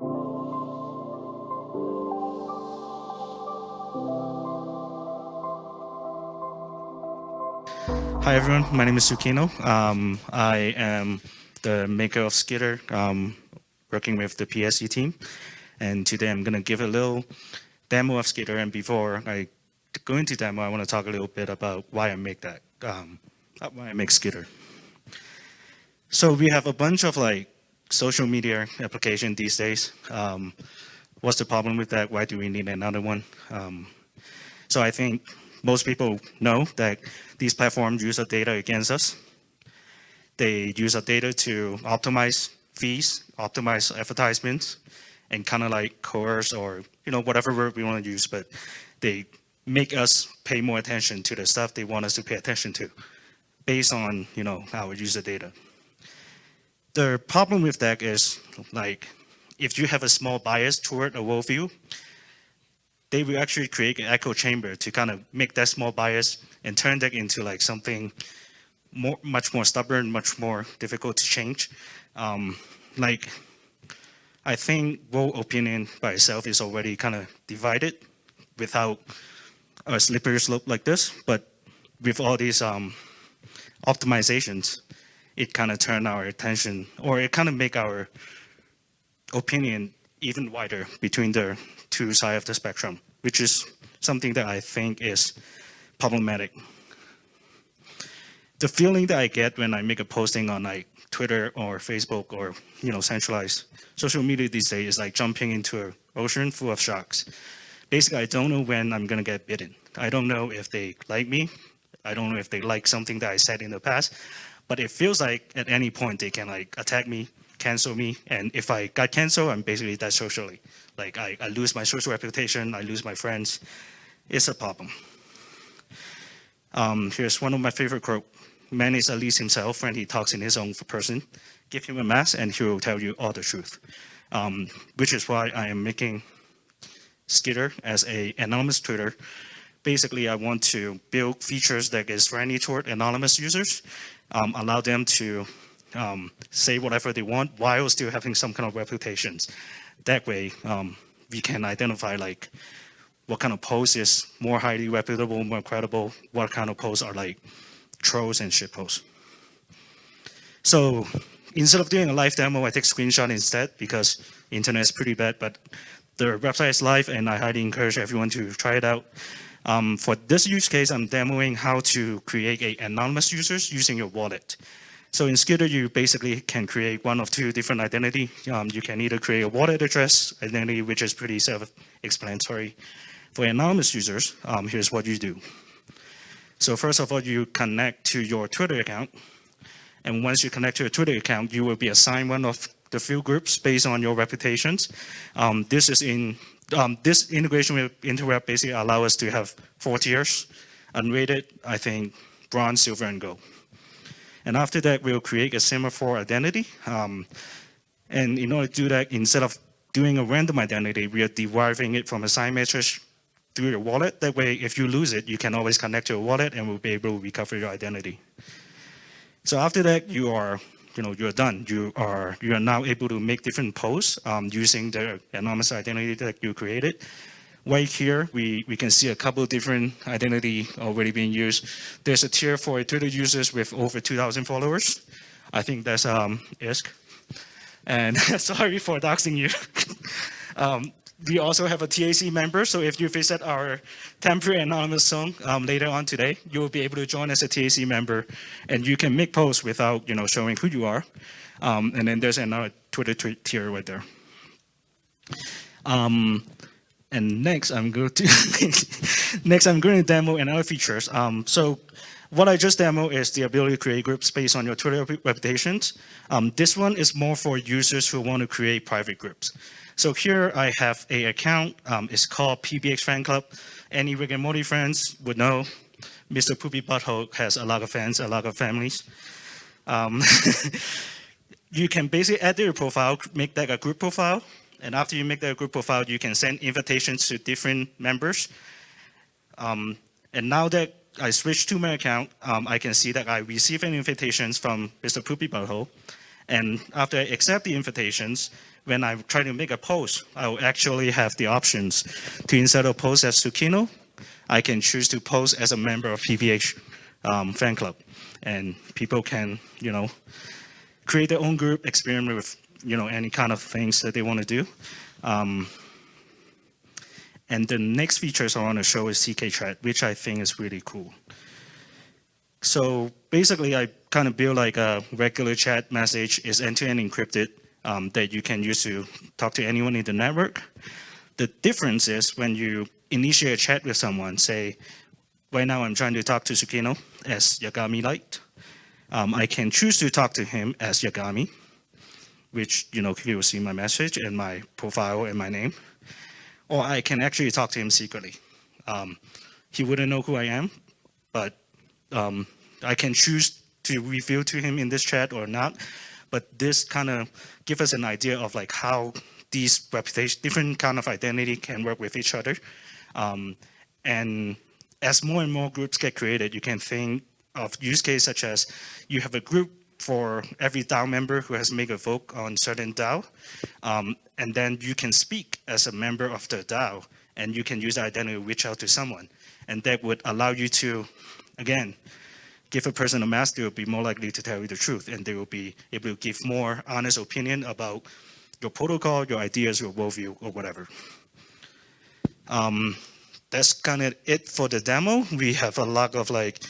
Hi everyone, my name is Tsukino. Um, I am the maker of Zkitter, um, working with the PSE team. And today I'm going to give a little demo of Zkitter. And before I go into demo, I want to talk a little bit about why I make that, um, why I make Zkitter. So we have a bunch of like social media application these days. Um, what's the problem with that? Why do we need another one? Um, so I think most people know that these platforms use our data against us. They use our data to optimize fees, optimize advertisements, and kind of like coerce or, you know, whatever word we want to use, but they make us pay more attention to the stuff they want us to pay attention to based on, you know, our user data. The problem with that is like, if you have a small bias toward a worldview, they will actually create an echo chamber to kind of make that small bias and turn that into like something more, much more stubborn, much more difficult to change. Um, like, I think world opinion by itself is already kind of divided without a slippery slope like this, but with all these um, optimizations, it kind of turn our attention, or it kind of make our opinion even wider between the two sides of the spectrum, which is something that I think is problematic. The feeling that I get when I make a posting on like Twitter or Facebook or you know centralized social media these days is like jumping into an ocean full of sharks. Basically, I don't know when I'm gonna get bitten. I don't know if they like me. I don't know if they like something that I said in the past, but it feels like at any point they can like attack me, cancel me, and if I got canceled, I'm basically dead socially. Like I, I lose my social reputation, I lose my friends. It's a problem. Um, here's one of my favorite quote. Man is at least himself when he talks in his own person. Give him a mask and he will tell you all the truth. Um, which is why I am making Zkitter as a anonymous Twitter. Basically, I want to build features that is friendly toward anonymous users, um, allow them to um, say whatever they want while still having some kind of reputations. That way, um, we can identify like what kind of posts is more highly reputable, more credible, what kind of posts are like trolls and shit posts. So instead of doing a live demo, I take screenshot instead because internet is pretty bad, but the website is live and I highly encourage everyone to try it out. Um, for this use case, I'm demoing how to create a anonymous users using your wallet. So in Zkitter, you basically can create one of two different identity. Um, you can either create a wallet address identity, which is pretty self-explanatory, for anonymous users, um, here's what you do. So first of all, you connect to your Twitter account. And once you connect to your Twitter account, you will be assigned one of the few groups based on your reputations. Um, this is in um, this integration with Interep basically allow us to have four tiers, unrated, I think, bronze, silver, and gold. And after that, we'll create a semaphore identity. Um, and in order to do that, instead of doing a random identity, we are deriving it from a sign matrix through your wallet. That way, if you lose it, you can always connect to your wallet and we'll be able to recover your identity. So after that, you are, you know, you're done. You are, you are now able to make different posts um, using the anonymous identity that you created. Right here, we, we can see a couple different identity already being used. There's a tier for Twitter users with over 2,000 followers. I think that's um, ISK. And sorry for doxing you. um, we also have a TAZ member, so if you visit our temporary anonymous zone um, later on today, you will be able to join as a TAZ member, and you can make posts without you know showing who you are. Um, and then there's another Twitter tier right there. Um, and next, I'm going to next I'm going to demo another features. Um, so what I just demo is the ability to create groups based on your Twitter reputations. Um, this one is more for users who want to create private groups. So here I have a account. Um, it's called PBX Fan Club. Any Rick and Morty friends would know Mr. Poopy Butthole has a lot of fans, a lot of families. Um, you can basically add your profile, make that a group profile. And after you make that a group profile, you can send invitations to different members. Um, and now that I switch to my account, um, I can see that I receive an invitations from Mr. Poopy Butthole. And after I accept the invitations, when I try to make a post, I will actually have the options to instead of post as Tsukino, I can choose to post as a member of PPH um, fan club. And people can, you know, create their own group, experiment with, you know, any kind of things that they want to do. Um, and the next features I want to show is ZK chat, which I think is really cool. So basically, I kind of build like a regular chat message is end-to-end -end encrypted um, that you can use to talk to anyone in the network. The difference is when you initiate a chat with someone, say, right now I'm trying to talk to Tsukino as Yagami Light. Um, I can choose to talk to him as Yagami, which, you know, he will see my message and my profile and my name. Or I can actually talk to him secretly. Um, he wouldn't know who I am, but um, I can choose to reveal to him in this chat or not. But this kind of give us an idea of like how these reputation, different kind of identity can work with each other. Um, and as more and more groups get created, you can think of use case such as you have a group for every DAO member who has made a vote on certain DAO. Um, and then you can speak as a member of the DAO and you can use that identity to reach out to someone. And that would allow you to, again, give a person a mask, they will be more likely to tell you the truth and they will be able to give more honest opinion about your protocol, your ideas, your worldview, or whatever. Um, that's kind of it for the demo. We have a lot of like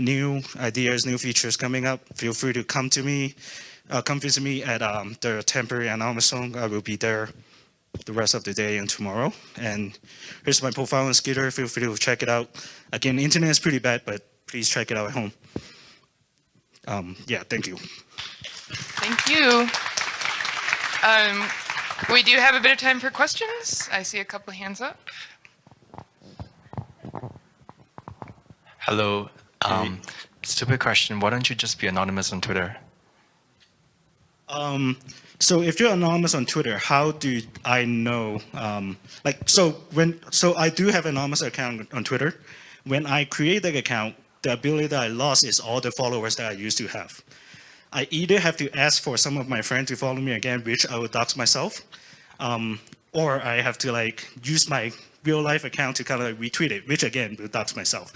new ideas, new features coming up. Feel free to come to me, uh, come visit me at um, the temporary anonymous zone. I will be there the rest of the day and tomorrow. And here's my profile on Zkitter. Feel free to check it out. Again, internet is pretty bad, but please check it out at home. Um, yeah, thank you. Thank you. Um, we do have a bit of time for questions. I see a couple of hands up. Hello. Um, stupid question. Why don't you just be anonymous on Twitter? Um, so if you're anonymous on Twitter, how do I know? Um, like, so when, so I do have an anonymous account on Twitter. When I create that account, the ability that I lost is all the followers that I used to have. I either have to ask for some of my friends to follow me again, which I would dox myself, um, or I have to like use my real life account to kind of like retweet it, which again will dox myself.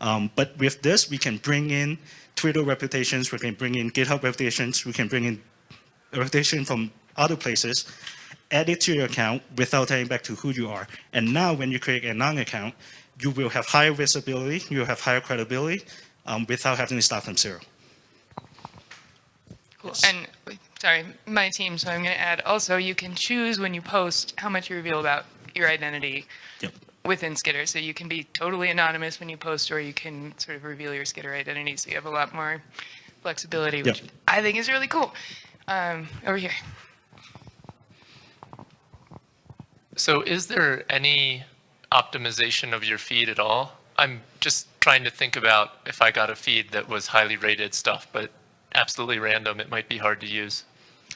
Um, but with this, we can bring in Twitter reputations, we can bring in GitHub reputations, we can bring in reputation from other places, add it to your account without tying back to who you are. And now when you create a non-account, you will have higher visibility, you will have higher credibility um, without having to start from zero. Cool. And sorry, my team, so I'm going to add also you can choose when you post how much you reveal about your identity yep. within Zkitter. So you can be totally anonymous when you post or you can sort of reveal your Zkitter identity. So you have a lot more flexibility, which yep. I think is really cool. Um, over here. So is there any optimization of your feed at all? I'm just trying to think about if I got a feed that was highly rated stuff, but absolutely random, it might be hard to use.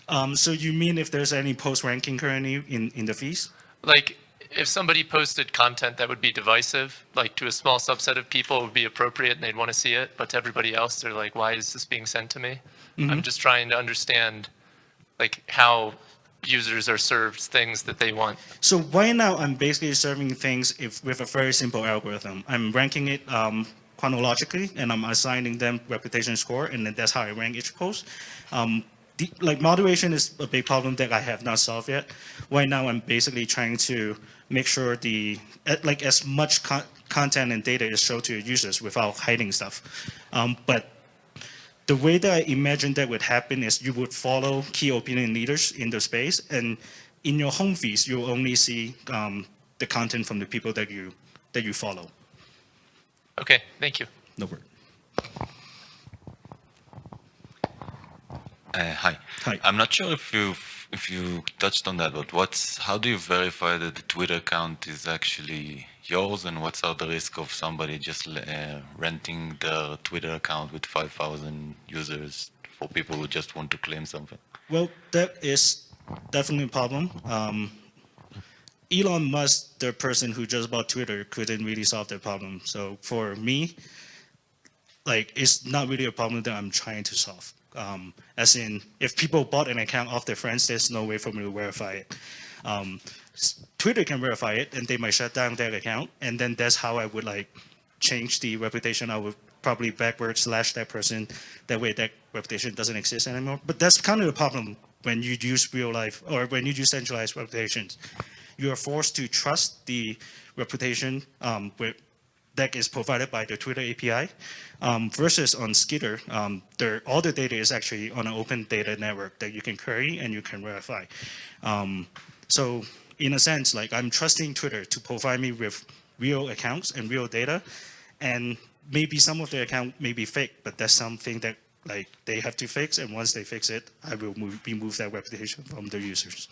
Um, so you mean if there's any post ranking currently in, in the feeds? Like if somebody posted content that would be divisive, like to a small subset of people it would be appropriate and they'd want to see it, but to everybody else, they're like, why is this being sent to me? Mm -hmm. I'm just trying to understand like how users are served things that they want. So right now, I'm basically serving things if, with a very simple algorithm. I'm ranking it um, chronologically, and I'm assigning them reputation score, and then that's how I rank each post. Um, the, like moderation is a big problem that I have not solved yet. Right now, I'm basically trying to make sure the like as much con content and data is shown to your users without hiding stuff. Um, but the way that I imagine that would happen is you would follow key opinion leaders in the space, and in your home feeds, you'll only see um, the content from the people that you that you follow. Okay, thank you. No worries. Uh, hi. Hi. I'm not sure if you if you touched on that, but what's how do you verify that the Twitter account is actually yours, and what's out the risk of somebody just uh, renting the Twitter account with 5,000 users for people who just want to claim something? Well, that is definitely a problem. Um, Elon Musk, the person who just bought Twitter, couldn't really solve that problem. So for me, like it's not really a problem that I'm trying to solve. Um, as in, if people bought an account off their friends, there's no way for me to verify it. Um, Twitter can verify it, and they might shut down their account, and then that's how I would like change the reputation. I would probably backward slash that person. That way, that reputation doesn't exist anymore. But that's kind of the problem when you use real life or when you use centralized reputations. You are forced to trust the reputation um, with, that is provided by the Twitter API um, versus on Zkitter, um, there, all the data is actually on an open data network that you can query and you can verify. Um, so in a sense, like I'm trusting Twitter to provide me with real accounts and real data, and maybe some of the account may be fake, but that's something that like they have to fix, and once they fix it, I will move, remove that reputation from the users.